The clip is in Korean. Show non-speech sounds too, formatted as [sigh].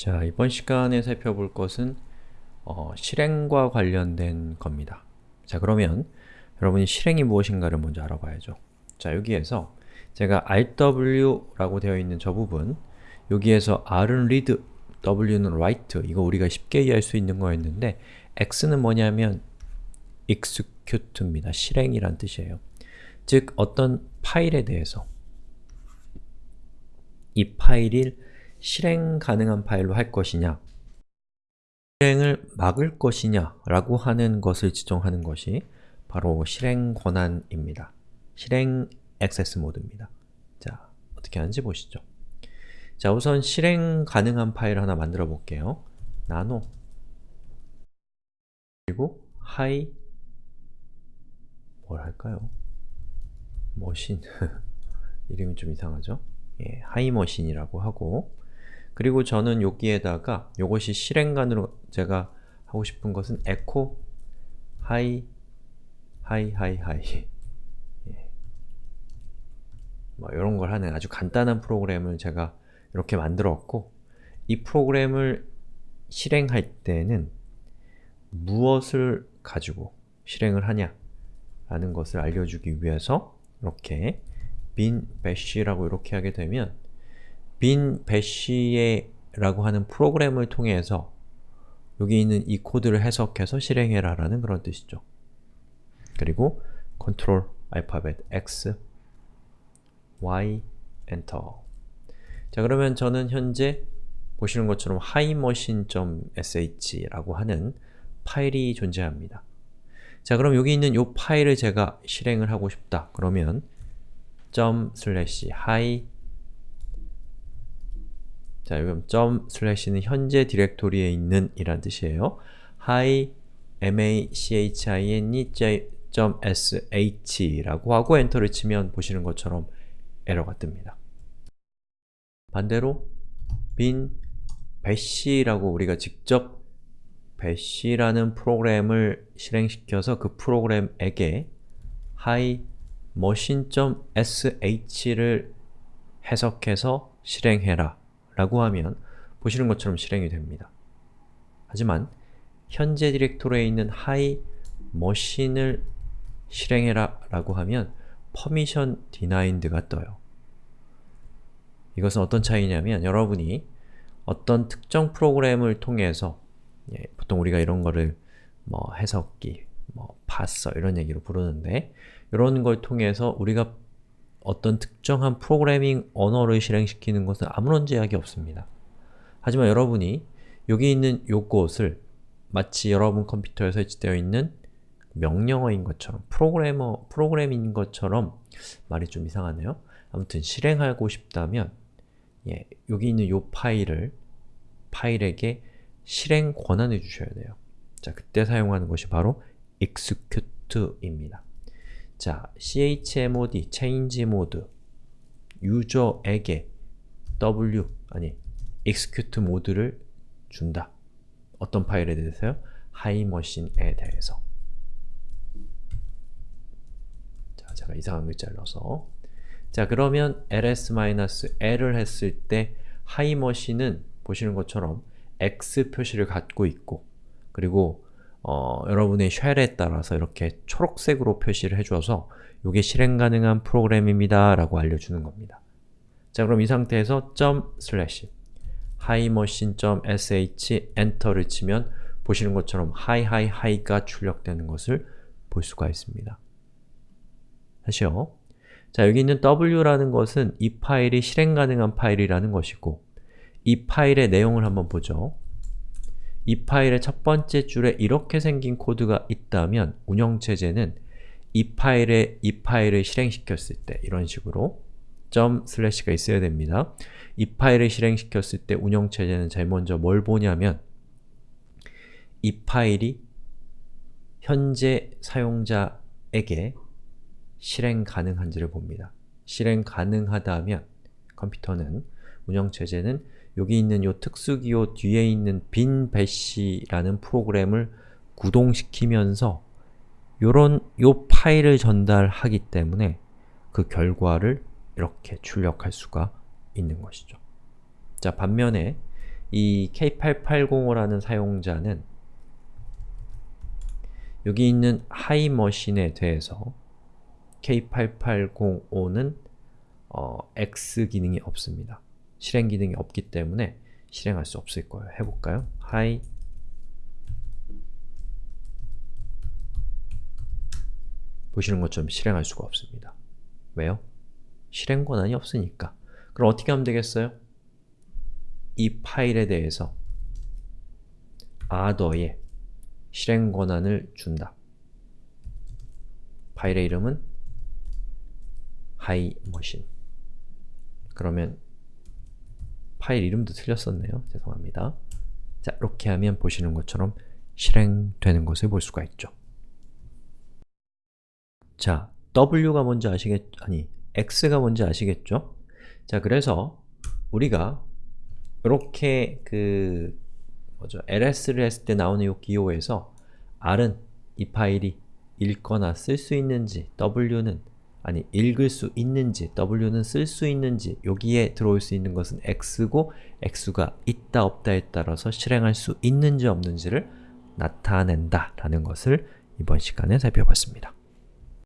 자, 이번 시간에 살펴볼 것은 어, 실행과 관련된 겁니다. 자, 그러면 여러분이 실행이 무엇인가를 먼저 알아봐야죠. 자, 여기에서 제가 rw라고 되어 있는 저 부분 여기에서 r은 read, w는 write 이거 우리가 쉽게 이해할 수 있는 거였는데 x는 뭐냐면 execute입니다. 실행이란 뜻이에요. 즉, 어떤 파일에 대해서 이 파일을 실행 가능한 파일로 할 것이냐 실행을 막을 것이냐 라고 하는 것을 지정하는 것이 바로 실행 권한입니다. 실행 액세스 모드입니다. 자, 어떻게 하는지 보시죠. 자, 우선 실행 가능한 파일 하나 만들어 볼게요. 나노 그리고 hi 뭘 할까요? machine [laughs] 이름이 좀 이상하죠? 예, hi machine이라고 하고 그리고 저는 여기에다가 이것이 실행간으로 제가 하고 싶은 것은 echo hi hi hi 예. 뭐 이런 걸 하는 아주 간단한 프로그램을 제가 이렇게 만들었고 이 프로그램을 실행할 때는 무엇을 가지고 실행을 하냐 라는 것을 알려주기 위해서 이렇게 bin bash라고 이렇게 하게 되면 bin bash에 라고 하는 프로그램을 통해서 여기 있는 이 코드를 해석해서 실행해라 라는 그런 뜻이죠. 그리고 컨트롤 알파벳 X, Y, 엔터 자 그러면 저는 현재 보시는 것처럼 himachine.sh 라고 하는 파일이 존재합니다. 자 그럼 여기 있는 이 파일을 제가 실행을 하고 싶다. 그러면 점 슬래시 hi 자, 여기 점 슬래시는 현재 디렉토리에 있는 이란 뜻이에요. hi machine sh 라고 하고 엔터를 치면 보시는 것처럼 에러가 뜹니다. 반대로 bin bash라고 우리가 직접 bash라는 프로그램을 실행시켜서 그 프로그램에게 hi machine.sh를 해석해서 실행해라 라고 하면 보시는 것처럼 실행이 됩니다. 하지만 현재 디렉토리에 있는 hi machine을 실행해라 라고 하면 permission denied가 떠요. 이것은 어떤 차이냐면 여러분이 어떤 특정 프로그램을 통해서 예, 보통 우리가 이런 거를 뭐 해석기, 뭐 봤어 이런 얘기로 부르는데 이런 걸 통해서 우리가 어떤 특정한 프로그래밍 언어를 실행시키는 것은 아무런 제약이 없습니다. 하지만 여러분이 여기 있는 요것을 마치 여러분 컴퓨터에 설치되어 있는 명령어인 것처럼 프로그래머, 프로그램인 것처럼 말이 좀 이상하네요. 아무튼 실행하고 싶다면 예, 여기 있는 요 파일을 파일에게 실행 권한을 주셔야 돼요. 자, 그때 사용하는 것이 바로 execute입니다. 자, chmod, change mode 유저에게 w, 아니, execute 모드를 준다. 어떤 파일에 대해서요? highmachine에 대해서. 자, 제가 이상한 글자를 넣어서 자, 그러면 ls-l을 했을 때 himachine은 보시는 것처럼 x 표시를 갖고 있고 그리고 어, 여러분의 shell에 따라서 이렇게 초록색으로 표시를 해주어서 이게 실행 가능한 프로그램입니다 라고 알려주는 겁니다. 자 그럼 이 상태에서 점 슬래시 himachine.sh 엔터를 치면 보시는 것처럼 hihihi가 출력되는 것을 볼 수가 있습니다. 다시요. 자 여기 있는 w라는 것은 이 파일이 실행 가능한 파일이라는 것이고 이 파일의 내용을 한번 보죠. 이 파일의 첫 번째 줄에 이렇게 생긴 코드가 있다면 운영체제는 이 파일에 이 파일을 실행시켰을 때 이런 식으로 점 슬래시가 있어야 됩니다. 이 파일을 실행시켰을 때 운영체제는 제일 먼저 뭘 보냐면 이 파일이 현재 사용자에게 실행 가능한지를 봅니다. 실행 가능하다면 컴퓨터는 운영체제는 여기 있는 요 특수기호 뒤에 있는 bin bash라는 프로그램을 구동시키면서 요런 요 파일을 전달하기 때문에 그 결과를 이렇게 출력할 수가 있는 것이죠. 자, 반면에 이 K8805라는 사용자는 여기 있는 하이머신에 대해서 K8805는 어, X 기능이 없습니다. 실행 기능이 없기 때문에 실행할 수 없을 거예요. 해볼까요? 하이 보시는 것처럼 실행할 수가 없습니다. 왜요? 실행 권한이 없으니까. 그럼 어떻게 하면 되겠어요? 이 파일에 대해서 other에 실행 권한을 준다. 파일의 이름은 hiMachine 그러면 파일 이름도 틀렸었네요. 죄송합니다. 자, 이렇게 하면 보시는 것처럼 실행되는 것을 볼 수가 있죠. 자, W가 뭔지 아시겠, 아니, X가 뭔지 아시겠죠? 자, 그래서 우리가 이렇게 그 뭐죠? LS를 했을 때 나오는 이 기호에서 R은 이 파일이 읽거나 쓸 수 있는지, W는 아니 읽을 수 있는지, W는 쓸 수 있는지 여기에 들어올 수 있는 것은 X고 X가 있다 없다에 따라서 실행할 수 있는지 없는지를 나타낸다 라는 것을 이번 시간에 살펴봤습니다.